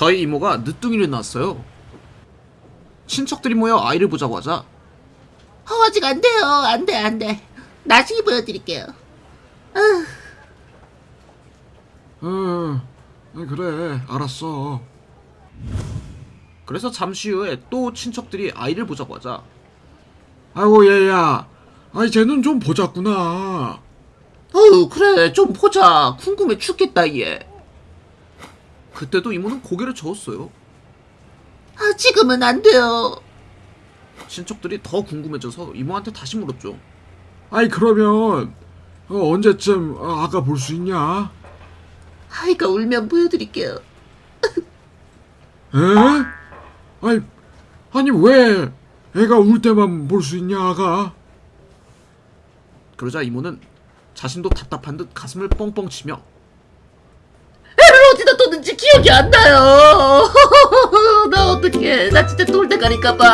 저희 이모가 늦둥이를 낳았어요. 친척들이 모여 아이를 보자고 하자 어, 아직 안 돼요. 안 돼, 안 돼. 나중에 보여드릴게요. 응, 그래, 알았어. 그래서 잠시 후에 또 친척들이 아이를 보자고 하자. 아이고, 얘야. 아이, 쟤는 좀 보자꾸나. 어휴, 그래. 좀 보자. 궁금해 죽겠다, 얘. 그때도 이모는 고개를 저었어요. 아, 지금은 안 돼요. 친척들이 더 궁금해져서 이모한테 다시 물었죠. 아이, 그러면, 어, 언제쯤 어, 아가 볼수 있냐? 아이가 울면 보여드릴게요. 에? 아니, 아니 왜 애가 울 때만 볼 수 있냐, 아가? 그러자 이모는 자신도 답답한 듯 가슴을 뻥뻥 치며 먹었는지 기억이 안 나요. 나 어떡해. 나 진짜 돌대가니까봐.